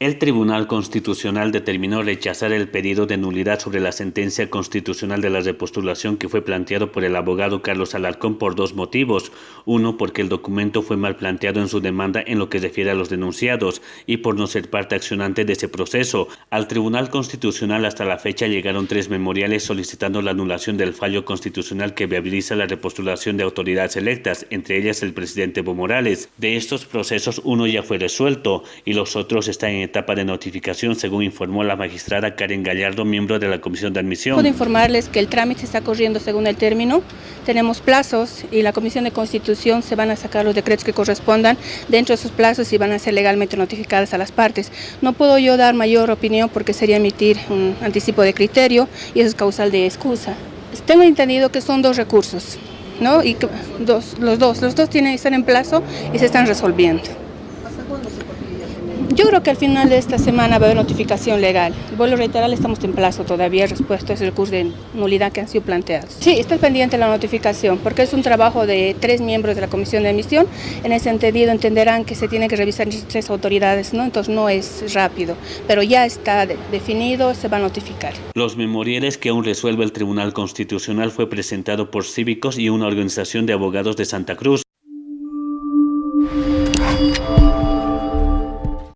El Tribunal Constitucional determinó rechazar el pedido de nulidad sobre la sentencia constitucional de la repostulación que fue planteado por el abogado Carlos Alarcón por dos motivos. Uno, porque el documento fue mal planteado en su demanda en lo que refiere a los denunciados y por no ser parte accionante de ese proceso. Al Tribunal Constitucional hasta la fecha llegaron tres memoriales solicitando la anulación del fallo constitucional que viabiliza la repostulación de autoridades electas, entre ellas el presidente Evo Morales. De estos procesos, uno ya fue resuelto y los otros están en etapa de notificación, según informó la magistrada Karen Gallardo, miembro de la Comisión de Admisión. Puedo informarles que el trámite está corriendo según el término, tenemos plazos y la Comisión de Constitución se van a sacar los decretos que correspondan dentro de esos plazos y van a ser legalmente notificadas a las partes. No puedo yo dar mayor opinión porque sería emitir un anticipo de criterio y eso es causal de excusa. Tengo entendido que son dos recursos, ¿no? Y dos, los dos, los dos tienen estar en plazo y se están resolviendo. Yo creo que al final de esta semana va a haber notificación legal. Vuelvo a reiterar, estamos en plazo todavía respecto a ese recurso de nulidad que han sido planteados. Sí, está pendiente la notificación porque es un trabajo de tres miembros de la comisión de emisión. En ese entendido entenderán que se tiene que revisar tres autoridades, ¿no? entonces no es rápido, pero ya está definido, se va a notificar. Los memoriales que aún resuelve el Tribunal Constitucional fue presentado por cívicos y una organización de abogados de Santa Cruz.